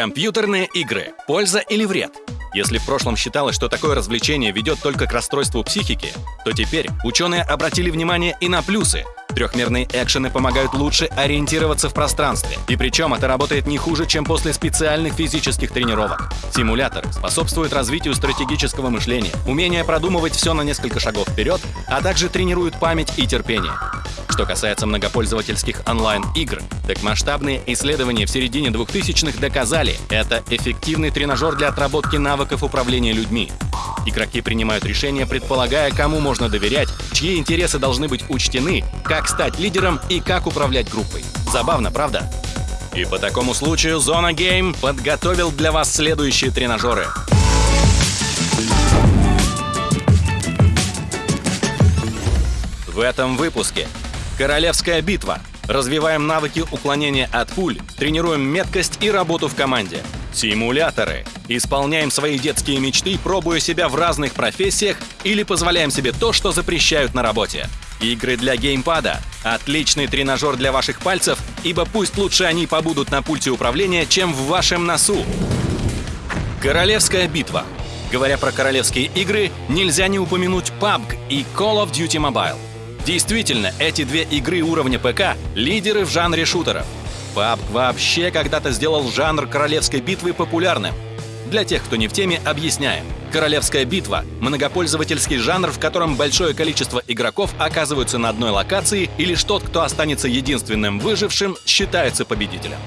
Компьютерные игры. Польза или вред? Если в прошлом считалось, что такое развлечение ведет только к расстройству психики, то теперь ученые обратили внимание и на плюсы. Трехмерные экшены помогают лучше ориентироваться в пространстве. И причем это работает не хуже, чем после специальных физических тренировок. Симуляторы способствуют развитию стратегического мышления, умения продумывать все на несколько шагов вперед, а также тренируют память и терпение. Что касается многопользовательских онлайн-игр, так масштабные исследования в середине 2000-х доказали, это эффективный тренажер для отработки навыков управления людьми. Игроки принимают решения, предполагая, кому можно доверять, чьи интересы должны быть учтены, как стать лидером и как управлять группой. Забавно, правда? И по такому случаю Зона Гейм подготовил для вас следующие тренажеры. В этом выпуске Королевская битва. Развиваем навыки уклонения от пуль, тренируем меткость и работу в команде. Симуляторы. Исполняем свои детские мечты, пробуя себя в разных профессиях или позволяем себе то, что запрещают на работе. Игры для геймпада. Отличный тренажер для ваших пальцев, ибо пусть лучше они побудут на пульте управления, чем в вашем носу. Королевская битва. Говоря про королевские игры, нельзя не упомянуть PUBG и Call of Duty Mobile. Действительно, эти две игры уровня ПК — лидеры в жанре шутеров. PUBG вообще когда-то сделал жанр королевской битвы популярным. Для тех, кто не в теме, объясняем. Королевская битва — многопользовательский жанр, в котором большое количество игроков оказываются на одной локации, и лишь тот, кто останется единственным выжившим, считается победителем.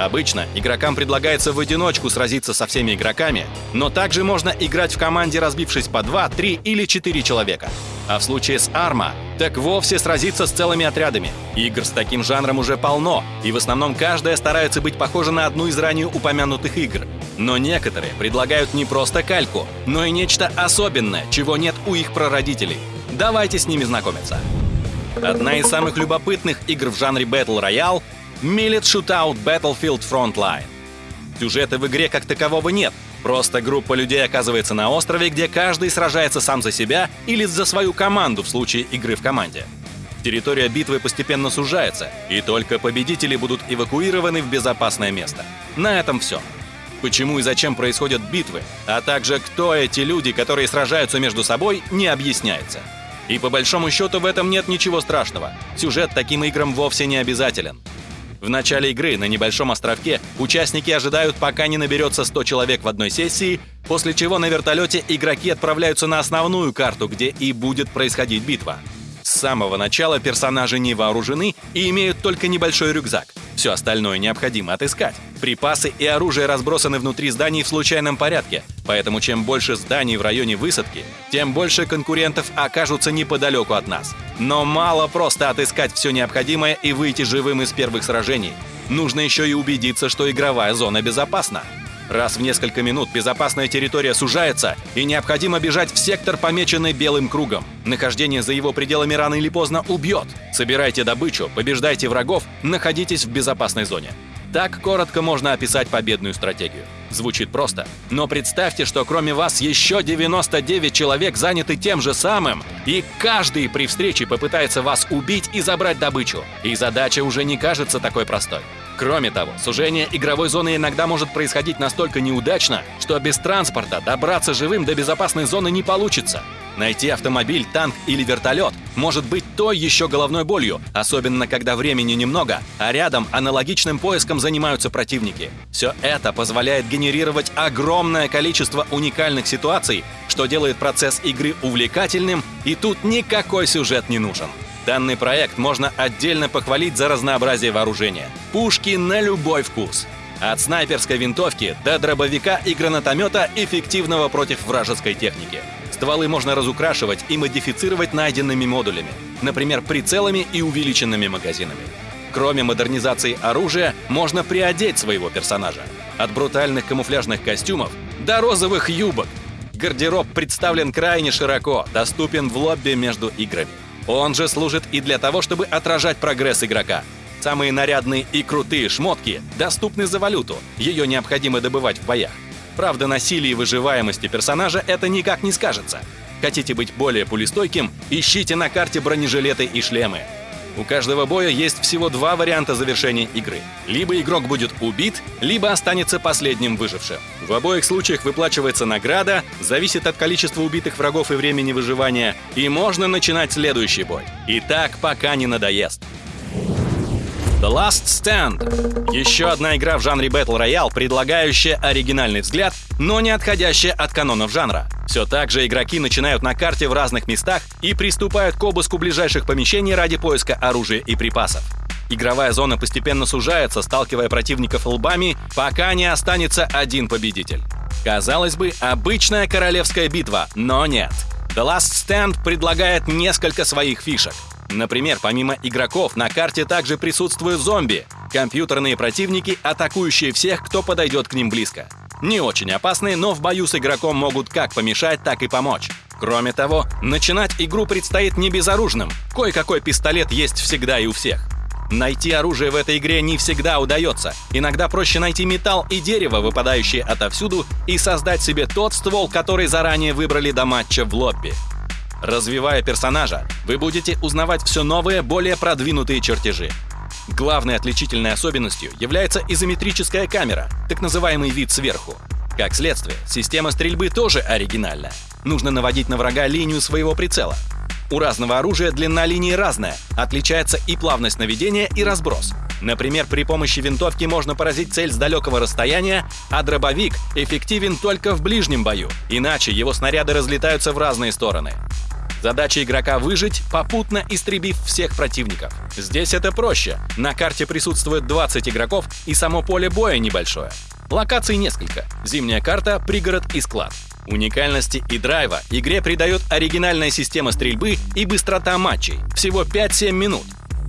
Обычно игрокам предлагается в одиночку сразиться со всеми игроками, но также можно играть в команде, разбившись по 2, 3 или 4 человека. А в случае с Арма, так вовсе сразиться с целыми отрядами. Игр с таким жанром уже полно, и в основном каждая старается быть похожа на одну из ранее упомянутых игр. Но некоторые предлагают не просто кальку, но и нечто особенное, чего нет у их прародителей. Давайте с ними знакомиться. Одна из самых любопытных игр в жанре Battle Royale Millet Shootout Battlefield Frontline. Сюжета в игре как такового нет, просто группа людей оказывается на острове, где каждый сражается сам за себя или за свою команду в случае игры в команде. Территория битвы постепенно сужается, и только победители будут эвакуированы в безопасное место. На этом все. Почему и зачем происходят битвы, а также кто эти люди, которые сражаются между собой, не объясняется. И по большому счету в этом нет ничего страшного. Сюжет таким играм вовсе не обязателен. В начале игры на небольшом островке участники ожидают, пока не наберется 100 человек в одной сессии, после чего на вертолете игроки отправляются на основную карту, где и будет происходить битва. С самого начала персонажи не вооружены и имеют только небольшой рюкзак. Все остальное необходимо отыскать. Припасы и оружие разбросаны внутри зданий в случайном порядке, поэтому чем больше зданий в районе высадки, тем больше конкурентов окажутся неподалеку от нас. Но мало просто отыскать все необходимое и выйти живым из первых сражений. Нужно еще и убедиться, что игровая зона безопасна. Раз в несколько минут безопасная территория сужается, и необходимо бежать в сектор, помеченный белым кругом. Нахождение за его пределами рано или поздно убьет. Собирайте добычу, побеждайте врагов, находитесь в безопасной зоне. Так коротко можно описать победную стратегию. Звучит просто, но представьте, что кроме вас еще 99 человек заняты тем же самым, и каждый при встрече попытается вас убить и забрать добычу. И задача уже не кажется такой простой. Кроме того, сужение игровой зоны иногда может происходить настолько неудачно, что без транспорта добраться живым до безопасной зоны не получится. Найти автомобиль, танк или вертолет может быть той еще головной болью, особенно когда времени немного, а рядом аналогичным поиском занимаются противники. Все это позволяет генерировать огромное количество уникальных ситуаций, что делает процесс игры увлекательным, и тут никакой сюжет не нужен. Данный проект можно отдельно похвалить за разнообразие вооружения. Пушки на любой вкус. От снайперской винтовки до дробовика и гранатомета, эффективного против вражеской техники. Стволы можно разукрашивать и модифицировать найденными модулями, например, прицелами и увеличенными магазинами. Кроме модернизации оружия, можно приодеть своего персонажа. От брутальных камуфляжных костюмов до розовых юбок. Гардероб представлен крайне широко, доступен в лобби между играми. Он же служит и для того, чтобы отражать прогресс игрока. Самые нарядные и крутые шмотки доступны за валюту, ее необходимо добывать в боях. Правда, на силе и выживаемости персонажа это никак не скажется. Хотите быть более пулестойким, ищите на карте бронежилеты и шлемы. У каждого боя есть всего два варианта завершения игры. Либо игрок будет убит, либо останется последним выжившим. В обоих случаях выплачивается награда, зависит от количества убитых врагов и времени выживания, и можно начинать следующий бой. И так пока не надоест. The Last Stand. Еще одна игра в жанре Battle Royale, предлагающая оригинальный взгляд, но не отходящая от канонов жанра. Все так же игроки начинают на карте в разных местах и приступают к обыску ближайших помещений ради поиска оружия и припасов. Игровая зона постепенно сужается, сталкивая противников лбами, пока не останется один победитель. Казалось бы, обычная королевская битва, но нет. The Last Stand предлагает несколько своих фишек. Например, помимо игроков на карте также присутствуют зомби, компьютерные противники, атакующие всех, кто подойдет к ним близко. Не очень опасные, но в бою с игроком могут как помешать, так и помочь. Кроме того, начинать игру предстоит не безоружным. Кое-какой пистолет есть всегда и у всех. Найти оружие в этой игре не всегда удается. Иногда проще найти металл и дерево, выпадающие отовсюду, и создать себе тот ствол, который заранее выбрали до матча в лобби. Развивая персонажа, вы будете узнавать все новые, более продвинутые чертежи. Главной отличительной особенностью является изометрическая камера, так называемый вид сверху. Как следствие, система стрельбы тоже оригинальна. Нужно наводить на врага линию своего прицела. У разного оружия длина линии разная, отличается и плавность наведения, и разброс. Например, при помощи винтовки можно поразить цель с далекого расстояния, а дробовик эффективен только в ближнем бою, иначе его снаряды разлетаются в разные стороны. Задача игрока выжить, попутно истребив всех противников. Здесь это проще. На карте присутствует 20 игроков, и само поле боя небольшое. Локаций несколько. Зимняя карта, пригород и склад. Уникальности и драйва игре придает оригинальная система стрельбы и быстрота матчей. Всего 5-7 минут.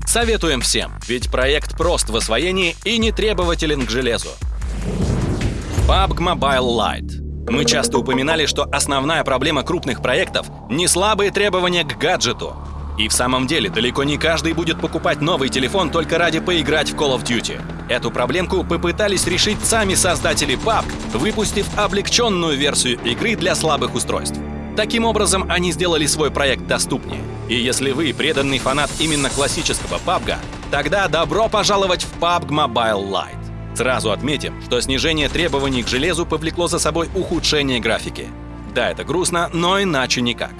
Советуем всем, ведь проект прост в освоении и не требователен к железу. PUBG Mobile Lite мы часто упоминали, что основная проблема крупных проектов — не слабые требования к гаджету. И в самом деле, далеко не каждый будет покупать новый телефон только ради поиграть в Call of Duty. Эту проблемку попытались решить сами создатели PUBG, выпустив облегченную версию игры для слабых устройств. Таким образом, они сделали свой проект доступнее. И если вы преданный фанат именно классического PUBG, тогда добро пожаловать в PUBG Mobile Lite. Сразу отметим, что снижение требований к железу повлекло за собой ухудшение графики. Да, это грустно, но иначе никак.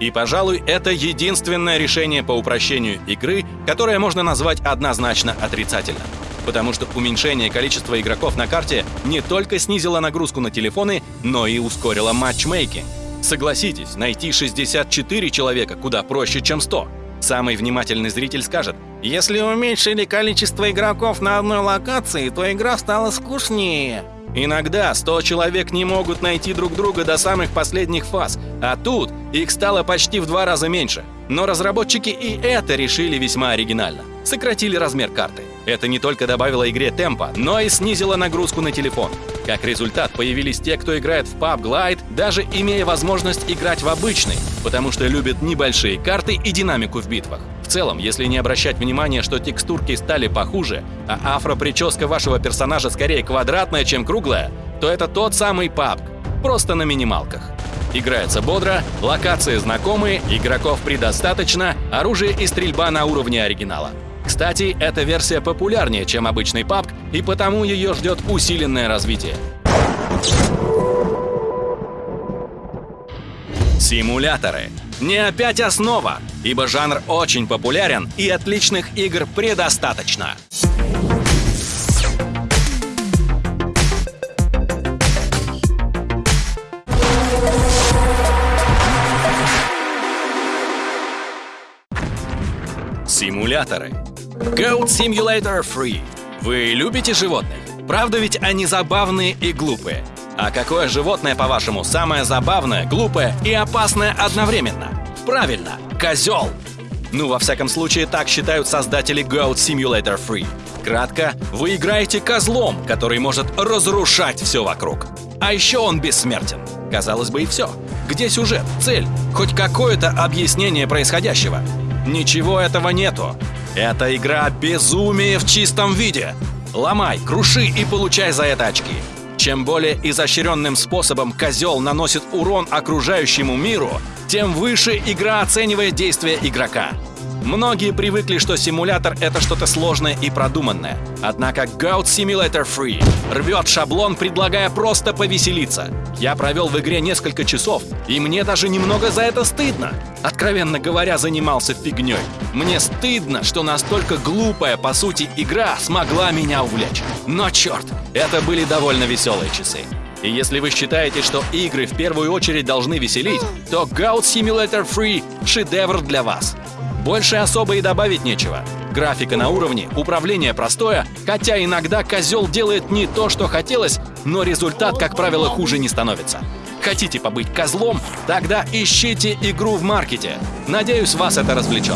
И, пожалуй, это единственное решение по упрощению игры, которое можно назвать однозначно отрицательным. Потому что уменьшение количества игроков на карте не только снизило нагрузку на телефоны, но и ускорило матчмейкинг. Согласитесь, найти 64 человека куда проще, чем 100. Самый внимательный зритель скажет, если уменьшили количество игроков на одной локации, то игра стала скучнее. Иногда 100 человек не могут найти друг друга до самых последних фаз, а тут их стало почти в два раза меньше. Но разработчики и это решили весьма оригинально. Сократили размер карты. Это не только добавило игре темпа, но и снизило нагрузку на телефон. Как результат, появились те, кто играет в PUBG Glide, даже имея возможность играть в обычный, потому что любят небольшие карты и динамику в битвах. В целом, если не обращать внимания, что текстурки стали похуже, а афро-прическа вашего персонажа скорее квадратная, чем круглая, то это тот самый PUBG, просто на минималках. Играется бодро, локации знакомые, игроков предостаточно, оружие и стрельба на уровне оригинала. Кстати, эта версия популярнее, чем обычный PUBG, и потому ее ждет усиленное развитие. Симуляторы. Не опять основа, ибо жанр очень популярен и отличных игр предостаточно. Симуляторы. Goat Simulator Free. Вы любите животных? Правда ведь они забавные и глупые? А какое животное, по-вашему, самое забавное, глупое и опасное одновременно? Правильно, козел! Ну, во всяком случае, так считают создатели Goat Simulator Free. Кратко, вы играете козлом, который может разрушать все вокруг. А еще он бессмертен. Казалось бы, и все. Где сюжет, цель, хоть какое-то объяснение происходящего? Ничего этого нету. Это игра безумие в чистом виде. Ломай, круши и получай за это очки. Чем более изощренным способом козел наносит урон окружающему миру, тем выше игра оценивает действия игрока. Многие привыкли, что симулятор — это что-то сложное и продуманное. Однако Goat Simulator Free рвет шаблон, предлагая просто повеселиться. Я провел в игре несколько часов, и мне даже немного за это стыдно. Откровенно говоря, занимался фигней. Мне стыдно, что настолько глупая, по сути, игра смогла меня увлечь. Но черт, это были довольно веселые часы. И если вы считаете, что игры в первую очередь должны веселить, то Goat Simulator Free — шедевр для вас. Больше особо и добавить нечего. Графика на уровне, управление простое, хотя иногда козел делает не то, что хотелось, но результат, как правило, хуже не становится. Хотите побыть козлом? Тогда ищите игру в маркете. Надеюсь, вас это развлечет.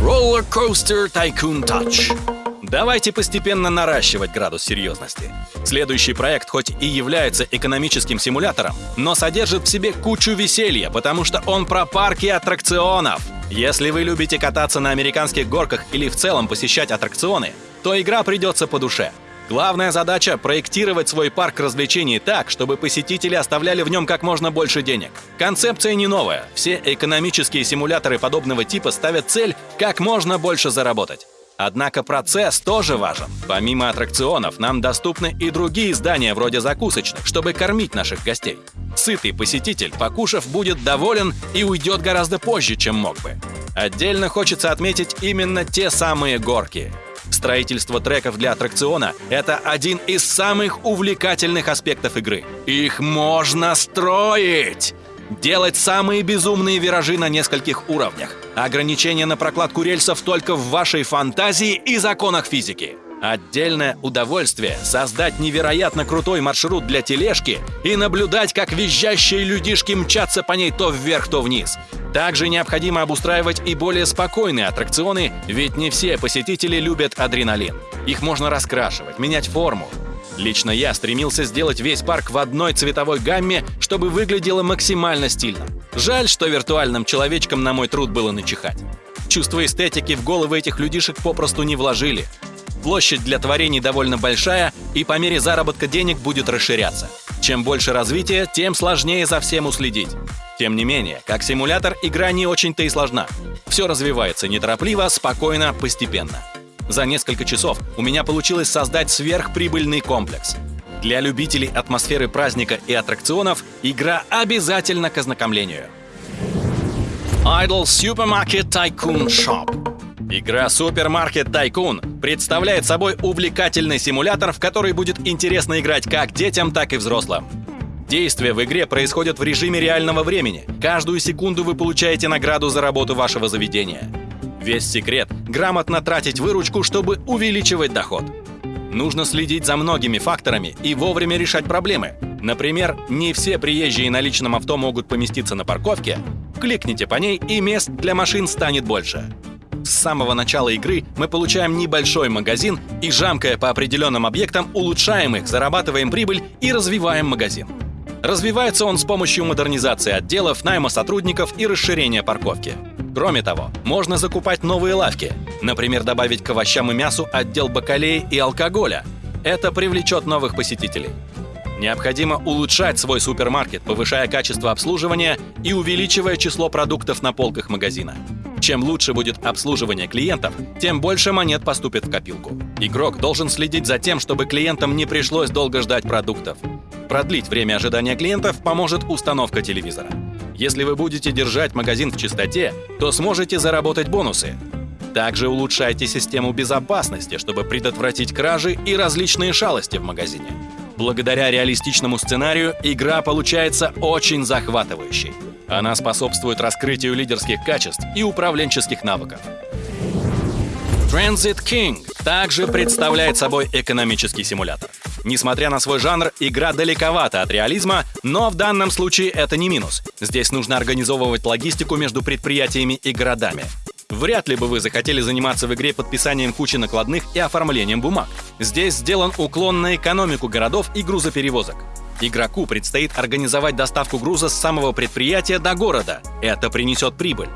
Roller Coaster Tycoon Touch Давайте постепенно наращивать градус серьезности. Следующий проект хоть и является экономическим симулятором, но содержит в себе кучу веселья, потому что он про парки аттракционов. Если вы любите кататься на американских горках или в целом посещать аттракционы, то игра придется по душе. Главная задача — проектировать свой парк развлечений так, чтобы посетители оставляли в нем как можно больше денег. Концепция не новая. Все экономические симуляторы подобного типа ставят цель как можно больше заработать. Однако процесс тоже важен. Помимо аттракционов, нам доступны и другие здания вроде закусочных, чтобы кормить наших гостей. Сытый посетитель, покушав, будет доволен и уйдет гораздо позже, чем мог бы. Отдельно хочется отметить именно те самые горки. Строительство треков для аттракциона — это один из самых увлекательных аспектов игры. Их можно строить! Делать самые безумные виражи на нескольких уровнях. Ограничение на прокладку рельсов только в вашей фантазии и законах физики. Отдельное удовольствие — создать невероятно крутой маршрут для тележки и наблюдать, как визжащие людишки мчатся по ней то вверх, то вниз. Также необходимо обустраивать и более спокойные аттракционы, ведь не все посетители любят адреналин. Их можно раскрашивать, менять форму, Лично я стремился сделать весь парк в одной цветовой гамме, чтобы выглядело максимально стильно. Жаль, что виртуальным человечкам на мой труд было начихать. Чувство эстетики в головы этих людишек попросту не вложили. Площадь для творений довольно большая, и по мере заработка денег будет расширяться. Чем больше развития, тем сложнее за всем уследить. Тем не менее, как симулятор, игра не очень-то и сложна. Все развивается неторопливо, спокойно, постепенно. За несколько часов у меня получилось создать сверхприбыльный комплекс. Для любителей атмосферы праздника и аттракционов игра обязательно к ознакомлению. Idle Supermarket Tycoon Shop Игра Supermarket Tycoon представляет собой увлекательный симулятор, в который будет интересно играть как детям, так и взрослым. Действия в игре происходят в режиме реального времени. Каждую секунду вы получаете награду за работу вашего заведения. Весь секрет — грамотно тратить выручку, чтобы увеличивать доход. Нужно следить за многими факторами и вовремя решать проблемы. Например, не все приезжие на личном авто могут поместиться на парковке. Кликните по ней, и мест для машин станет больше. С самого начала игры мы получаем небольшой магазин и, жамкая по определенным объектам, улучшаем их, зарабатываем прибыль и развиваем магазин. Развивается он с помощью модернизации отделов, найма сотрудников и расширения парковки. Кроме того, можно закупать новые лавки, например, добавить к овощам и мясу отдел бакалеи и алкоголя. Это привлечет новых посетителей. Необходимо улучшать свой супермаркет, повышая качество обслуживания и увеличивая число продуктов на полках магазина. Чем лучше будет обслуживание клиентов, тем больше монет поступит в копилку. Игрок должен следить за тем, чтобы клиентам не пришлось долго ждать продуктов. Продлить время ожидания клиентов поможет установка телевизора. Если вы будете держать магазин в чистоте, то сможете заработать бонусы. Также улучшайте систему безопасности, чтобы предотвратить кражи и различные шалости в магазине. Благодаря реалистичному сценарию игра получается очень захватывающей. Она способствует раскрытию лидерских качеств и управленческих навыков. Transit King также представляет собой экономический симулятор. Несмотря на свой жанр, игра далековата от реализма, но в данном случае это не минус. Здесь нужно организовывать логистику между предприятиями и городами. Вряд ли бы вы захотели заниматься в игре подписанием кучи накладных и оформлением бумаг. Здесь сделан уклон на экономику городов и грузоперевозок. Игроку предстоит организовать доставку груза с самого предприятия до города. Это принесет прибыль.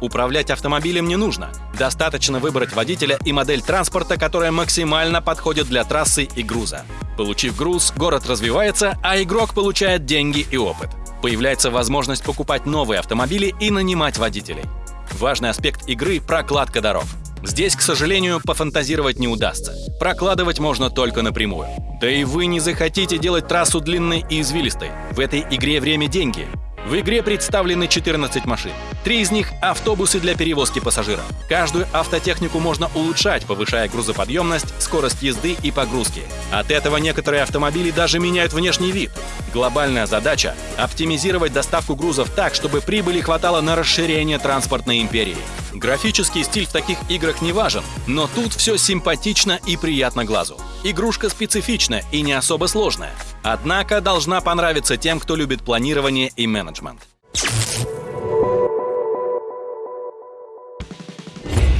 Управлять автомобилем не нужно. Достаточно выбрать водителя и модель транспорта, которая максимально подходит для трассы и груза. Получив груз, город развивается, а игрок получает деньги и опыт. Появляется возможность покупать новые автомобили и нанимать водителей. Важный аспект игры — прокладка дорог. Здесь, к сожалению, пофантазировать не удастся. Прокладывать можно только напрямую. Да и вы не захотите делать трассу длинной и извилистой. В этой игре время – деньги. В игре представлены 14 машин. Три из них — автобусы для перевозки пассажиров. Каждую автотехнику можно улучшать, повышая грузоподъемность, скорость езды и погрузки. От этого некоторые автомобили даже меняют внешний вид. Глобальная задача — оптимизировать доставку грузов так, чтобы прибыли хватало на расширение транспортной империи. Графический стиль в таких играх не важен, но тут все симпатично и приятно глазу. Игрушка специфичная и не особо сложная. Однако должна понравиться тем, кто любит планирование и менеджмент.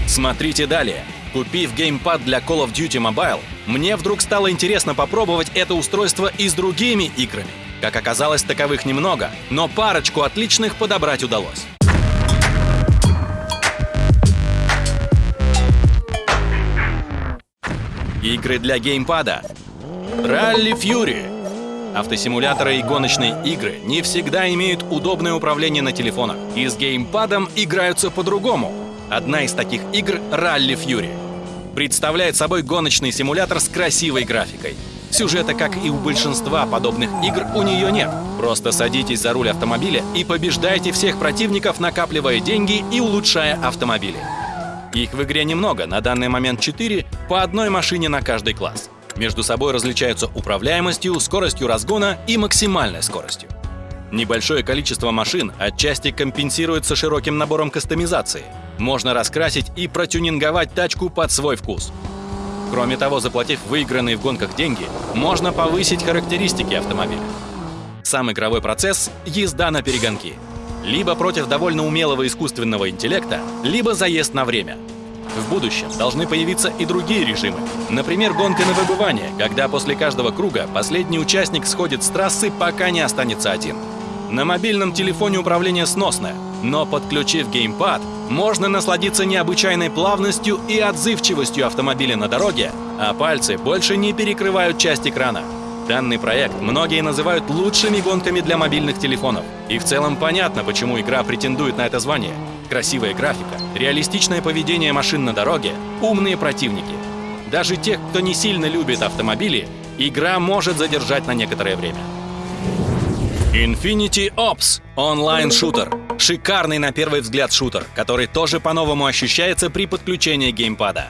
Смотрите далее. Купив геймпад для Call of Duty Mobile, мне вдруг стало интересно попробовать это устройство и с другими играми. Как оказалось, таковых немного, но парочку отличных подобрать удалось. Игры для геймпада. Rally Fury. Автосимуляторы и гоночные игры не всегда имеют удобное управление на телефонах, и с геймпадом играются по-другому. Одна из таких игр — Rally Fury. Представляет собой гоночный симулятор с красивой графикой. Сюжета, как и у большинства подобных игр, у нее нет. Просто садитесь за руль автомобиля и побеждайте всех противников, накапливая деньги и улучшая автомобили. Их в игре немного, на данный момент 4, по одной машине на каждый класс. Между собой различаются управляемостью, скоростью разгона и максимальной скоростью. Небольшое количество машин отчасти компенсируется широким набором кастомизации. Можно раскрасить и протюнинговать тачку под свой вкус. Кроме того, заплатив выигранные в гонках деньги, можно повысить характеристики автомобиля. Сам игровой процесс — езда на перегонки — либо против довольно умелого искусственного интеллекта, либо заезд на время. В будущем должны появиться и другие режимы. Например, гонка на выбывание, когда после каждого круга последний участник сходит с трассы, пока не останется один. На мобильном телефоне управление сносное, но подключив геймпад, можно насладиться необычайной плавностью и отзывчивостью автомобиля на дороге, а пальцы больше не перекрывают часть экрана. Данный проект многие называют лучшими гонками для мобильных телефонов. И в целом понятно, почему игра претендует на это звание. Красивая графика, реалистичное поведение машин на дороге, умные противники. Даже тех, кто не сильно любит автомобили, игра может задержать на некоторое время. Infinity Ops — онлайн-шутер. Шикарный на первый взгляд шутер, который тоже по-новому ощущается при подключении геймпада.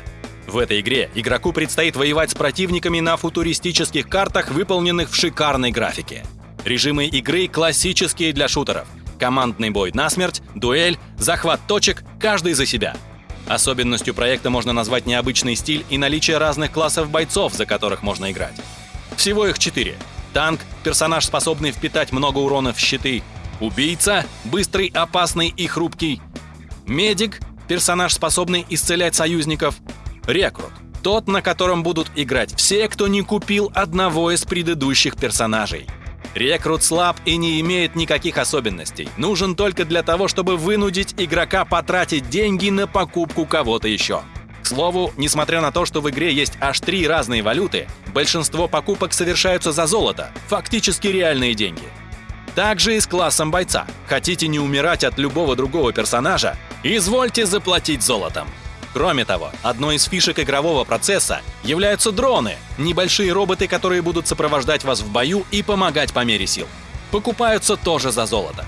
В этой игре игроку предстоит воевать с противниками на футуристических картах, выполненных в шикарной графике. Режимы игры классические для шутеров. Командный бой на смерть, дуэль, захват точек, каждый за себя. Особенностью проекта можно назвать необычный стиль и наличие разных классов бойцов, за которых можно играть. Всего их четыре. Танк, персонаж, способный впитать много урона в щиты. Убийца, быстрый, опасный и хрупкий. Медик, персонаж, способный исцелять союзников. Рекрут. Тот, на котором будут играть все, кто не купил одного из предыдущих персонажей. Рекрут слаб и не имеет никаких особенностей. Нужен только для того, чтобы вынудить игрока потратить деньги на покупку кого-то еще. К слову, несмотря на то, что в игре есть аж три разные валюты, большинство покупок совершаются за золото, фактически реальные деньги. Также и с классом бойца. Хотите не умирать от любого другого персонажа? Извольте заплатить золотом. Кроме того, одной из фишек игрового процесса являются дроны, небольшие роботы, которые будут сопровождать вас в бою и помогать по мере сил. Покупаются тоже за золото.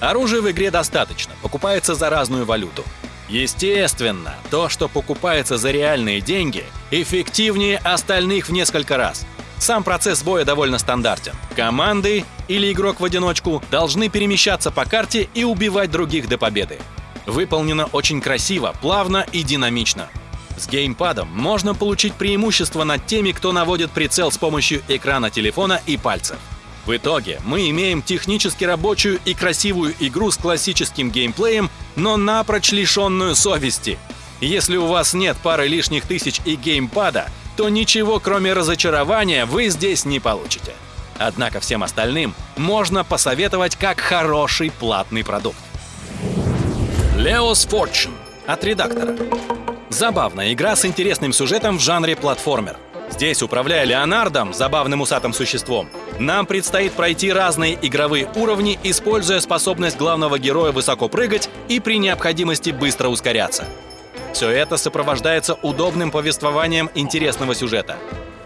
Оружия в игре достаточно, покупается за разную валюту. Естественно, то, что покупается за реальные деньги, эффективнее остальных в несколько раз. Сам процесс боя довольно стандартен. Команды или игрок в одиночку должны перемещаться по карте и убивать других до победы. Выполнено очень красиво, плавно и динамично. С геймпадом можно получить преимущество над теми, кто наводит прицел с помощью экрана телефона и пальцев. В итоге мы имеем технически рабочую и красивую игру с классическим геймплеем, но напрочь лишенную совести. Если у вас нет пары лишних тысяч и геймпада, то ничего кроме разочарования вы здесь не получите. Однако всем остальным можно посоветовать как хороший платный продукт. Leo's Fortune от редактора. Забавная игра с интересным сюжетом в жанре платформер. Здесь, управляя Леонардом, забавным усатым существом, нам предстоит пройти разные игровые уровни, используя способность главного героя высоко прыгать и при необходимости быстро ускоряться. Все это сопровождается удобным повествованием интересного сюжета.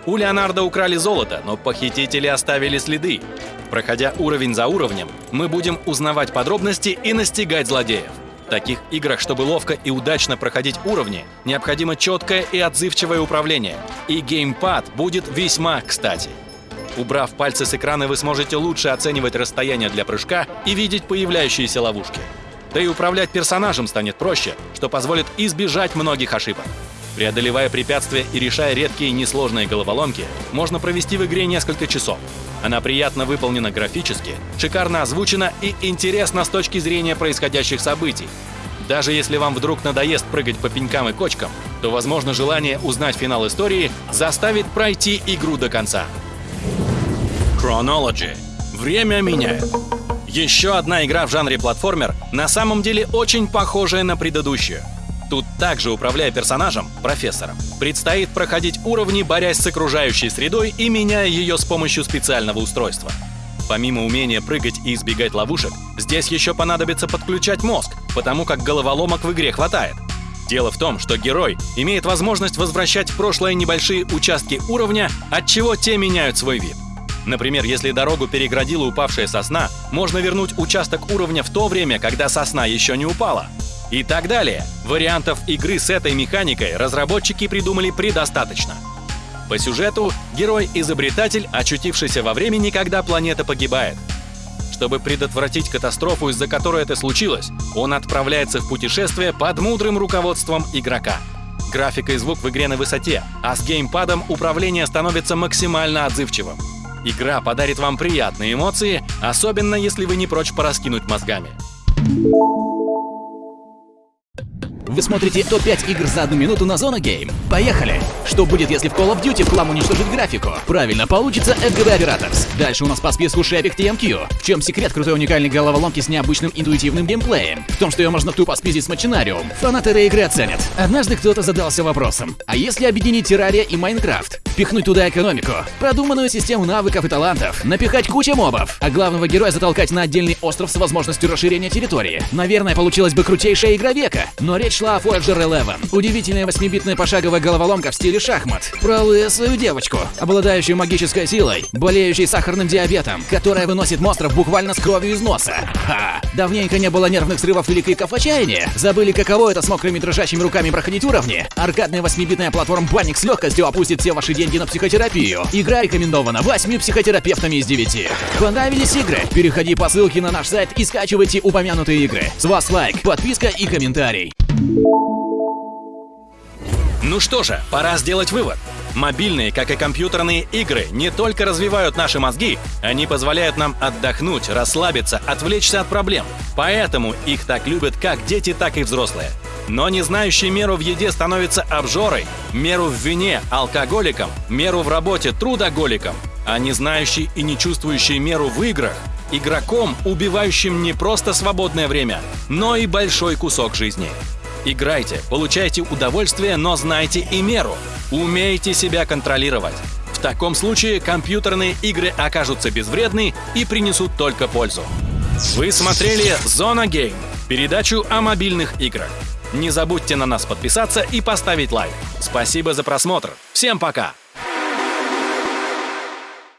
У Леонардо украли золото, но похитители оставили следы. Проходя уровень за уровнем, мы будем узнавать подробности и настигать злодеев. Таких играх, чтобы ловко и удачно проходить уровни, необходимо четкое и отзывчивое управление. И геймпад будет весьма кстати. Убрав пальцы с экрана, вы сможете лучше оценивать расстояние для прыжка и видеть появляющиеся ловушки. Да и управлять персонажем станет проще, что позволит избежать многих ошибок. Преодолевая препятствия и решая редкие несложные головоломки, можно провести в игре несколько часов. Она приятно выполнена графически, шикарно озвучена и интересна с точки зрения происходящих событий. Даже если вам вдруг надоест прыгать по пенькам и кочкам, то, возможно, желание узнать финал истории заставит пройти игру до конца. Chronology. Время меняет. Еще одна игра в жанре платформер на самом деле очень похожая на предыдущую. Тут также, управляя персонажем, профессором, предстоит проходить уровни, борясь с окружающей средой и меняя ее с помощью специального устройства. Помимо умения прыгать и избегать ловушек, здесь еще понадобится подключать мозг, потому как головоломок в игре хватает. Дело в том, что герой имеет возможность возвращать в прошлое небольшие участки уровня, от чего те меняют свой вид. Например, если дорогу переградила упавшая сосна, можно вернуть участок уровня в то время, когда сосна еще не упала. И так далее. Вариантов игры с этой механикой разработчики придумали предостаточно. По сюжету, герой-изобретатель, очутившийся во времени, когда планета погибает. Чтобы предотвратить катастрофу, из-за которой это случилось, он отправляется в путешествие под мудрым руководством игрока. Графика и звук в игре на высоте, а с геймпадом управление становится максимально отзывчивым. Игра подарит вам приятные эмоции, особенно если вы не прочь пораскинуть мозгами. Вы смотрите топ-5 игр за одну минуту на Зона Гейм. Поехали! Что будет, если в Call of Duty хлам уничтожить графику? Правильно, получится FGB Operators. Дальше у нас по списку Шепик TMQ. В чем секрет крутой уникальной головоломки с необычным интуитивным геймплеем? В том, что ее можно тупо спиздить с Мачинариум. Фанаты игры оценят. Однажды кто-то задался вопросом, а если объединить Террария и Майнкрафт? Пихнуть туда экономику, продуманную систему навыков и талантов, напихать кучу мобов, а главного героя затолкать на отдельный остров с возможностью расширения территории. Наверное, получилась бы крутейшая игра века, но речь шла о Voyager 11. Удивительная 8-битная пошаговая головоломка в стиле шахмат. Про свою девочку, обладающую магической силой, болеющей сахарным диабетом, которая выносит монстров буквально с кровью из носа. Ха! Давненько не было нервных срывов или криков отчаяния. Забыли, каково это с мокрыми дрожащими руками проходить уровни? Аркадная 8-битная платформа Банник с легкостью опустит все ваши деньги на психотерапию. Игра рекомендована 8 психотерапевтами из 9. Понравились игры? Переходи по ссылке на наш сайт и скачивайте упомянутые игры. С вас лайк, подписка и комментарий. Ну что же, пора сделать вывод. Мобильные, как и компьютерные игры, не только развивают наши мозги, они позволяют нам отдохнуть, расслабиться, отвлечься от проблем. Поэтому их так любят как дети, так и взрослые. Но не знающий меру в еде становится обжорой, меру в вине – алкоголиком, меру в работе – трудоголиком, а не знающий и не чувствующий меру в играх – игроком, убивающим не просто свободное время, но и большой кусок жизни. Играйте, получайте удовольствие, но знайте и меру. Умейте себя контролировать. В таком случае компьютерные игры окажутся безвредны и принесут только пользу. Вы смотрели «Зона Гейм» – передачу о мобильных играх. Не забудьте на нас подписаться и поставить лайк. Спасибо за просмотр. Всем пока!